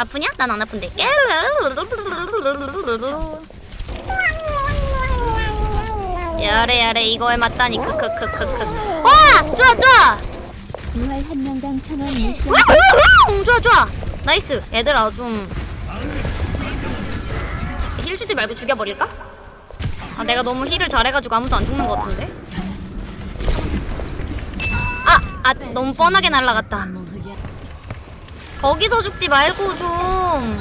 아프냐? 난 안 아픈데. やれやれ 이거에 맞다니 크크크크크. 와 좋아 좋아. 부활 한 명당 천원 미션 우후후! 좋아 좋아. nice. 얘들아 좀. heal 주지 말고 죽여버릴까? 아 내가 너무 heal을 잘해가지고 아무도 안 죽는 것 같은데. 아, 아 너무 뻔하게 날라갔다. 거기서 죽지 말고 좀.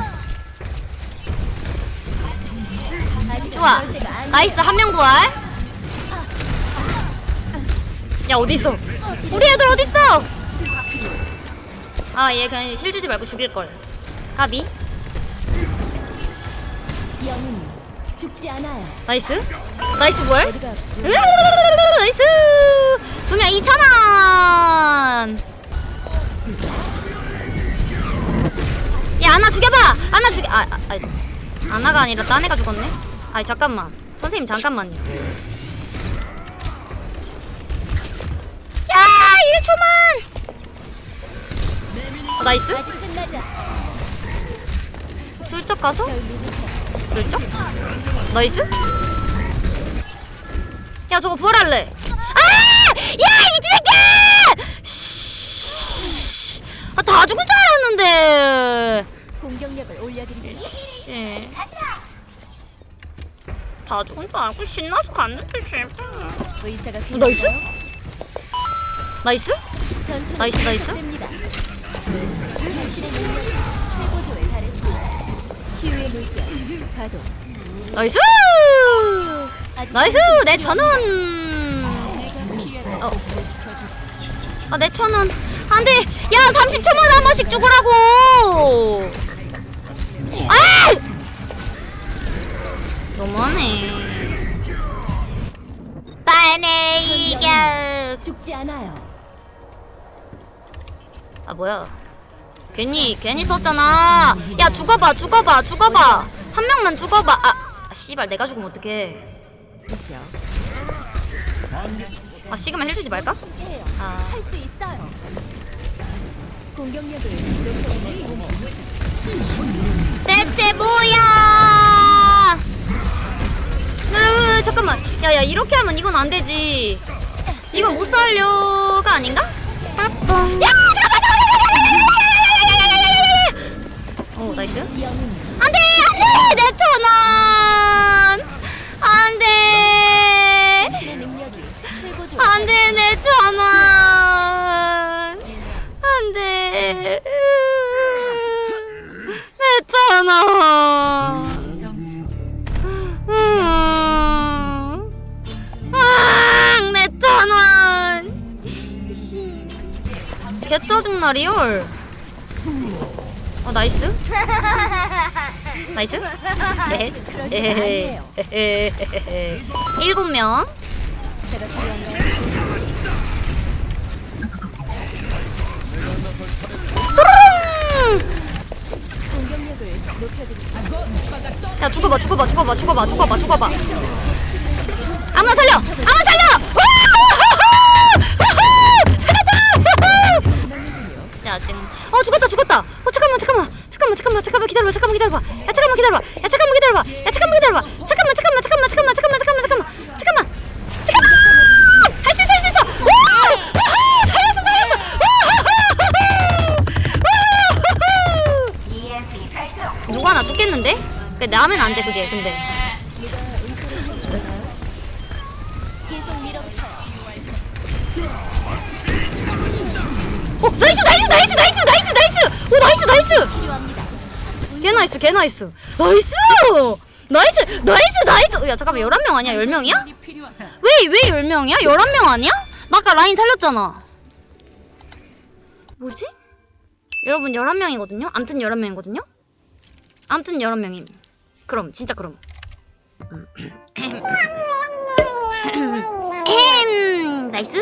좋아. nice 한 명 부활. 야 어디 있어? 우리 애들 어디 있어? 아 얘 그냥 heal 주지 말고 죽일 걸. 가비. 죽지 않아요 nice. nice 으르르르르르, nice. 두 명 2천 원. 아나 죽여봐. 아나 죽여. 아, 아, 아 아나가 아니라 딴 애가 죽었네. 아니 잠깐만. 선생님 잠깐만요. 야 1초만. 어, nice. 슬쩍 가서 슬쩍. 나이스. 야 저거 부활할래. 아! 야 미친 새끼야! 씨. 아 다 죽은 줄 알았는데. 공격력을 올려드리죠 씨. 다 죽은 줄 알고 신나서 갔는데 제발. 의사가 어, nice? 필요한가요? nice? 전투는 nice, nice? 계속됩니다. 당신의 능력이 최고조에 달했습니다 치유의 물결 가동 nice! 아직 nice! 내 천원! 어. 아, 내 천원. 안 돼! 야, 30초마다 한 번씩 죽으라고! 아! 너무하네. 빨리 이겨! 죽지 않아요 아, 뭐야. 괜히, 괜히 썼잖아. 야, 죽어봐, 죽어봐, 죽어봐. 한 명만 죽어봐. 아, 아, 씨발, 내가 죽으면 어떡해. 그죠 아, 시그마 힐주지 말까? 아. 할수 있어요 공격력을 높여드리고 대체 뭐야? 으, 잠깐만. 야야 이렇게 하면 이건 안 되지. 이건 못 살려가 아닌가? 야오 나이스. 안돼 안돼 내 천원 했잖아. 응. 응, 냈잖아. 개 짜증나 리얼. 어 나이스. 나이스. 네. 일곱 명. 야 죽어봐 죽어봐 죽어봐 죽어봐 죽어봐 죽어봐 나면 안 돼 그게 근데 어 nice nice nice nice nice nice 오 nice nice 개 nice 개 nice nice nice nice nice 야 잠깐만 11명 아니야 10명이야? 왜 왜 10명이야? 11명 아니야? 나 아까 라인 살렸잖아 뭐지? 여러분 11명이거든요? 암튼 11명이거든요? 암튼 11명임 그럼 진짜 그럼. 음. 나이스!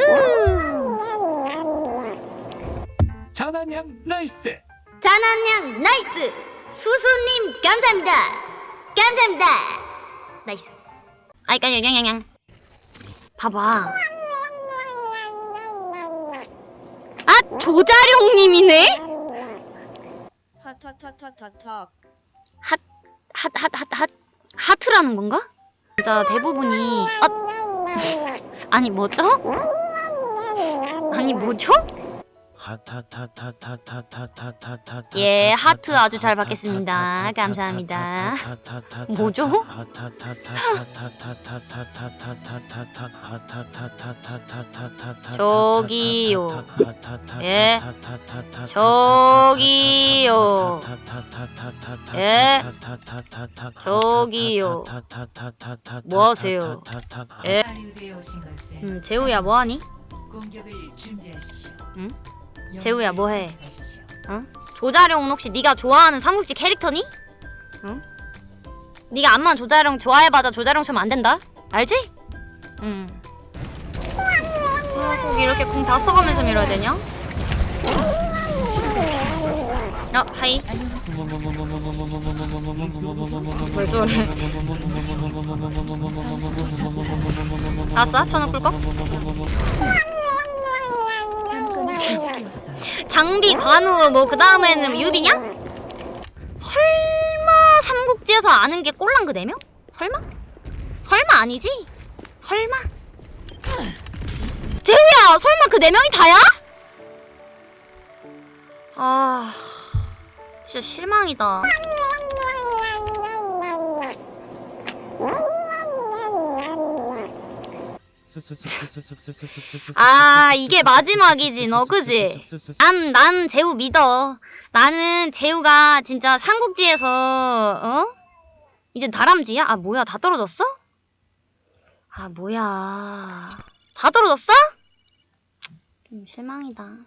자난양 나이스! 자난양 나이스! 수수님 감사합니다! 감사합니다! 나이스. 아이까 냥냥냥 봐봐. 아 조자룡님이네? 핫핫핫핫핫핫 핫. 핫, 핫, 핫, 핫, 하트라는 건가? 진짜 대부분이 아, 아니 뭐죠? 아니 뭐죠? 예, 하트 아주 잘 받겠습니다. 감사합니다. 뭐죠? 저기요. 예. 저기요. 예. 저기요. 뭐 하세요? 예. 음, 재우야 뭐 하니? 공격을 준비하십시오. 응? 재우야, 뭐 해? 선택하십시오. 조자룡은 혹시 네가 좋아하는 삼국지 캐릭터니? 응? 네가 암만 조자룡 좋아해봐자 조자룡처럼 안 된다. 알지? 응. 아, 꼭 이렇게 궁다 써가면서 밀어야 되냐? 어, 하이. 왜 저래? 아싸, 천원 꿀꺽? 침묵이었어요. 장비, 관우, 뭐, 그 다음에는 유비냐? 설마 삼국지에서 아는 게 꼴랑 그 4명? 설마? 설마 아니지? 설마? 재우야! 설마 그 4명이 다야? 아... 진짜 실망이다. 아, 이게 마지막이지, 너, 그지? 난, 난 재우 믿어. 나는 재우가 진짜 삼국지에서, 어? 이제 다람쥐야? 아, 뭐야, 다 떨어졌어? 아, 뭐야. 다 떨어졌어? 좀 실망이다.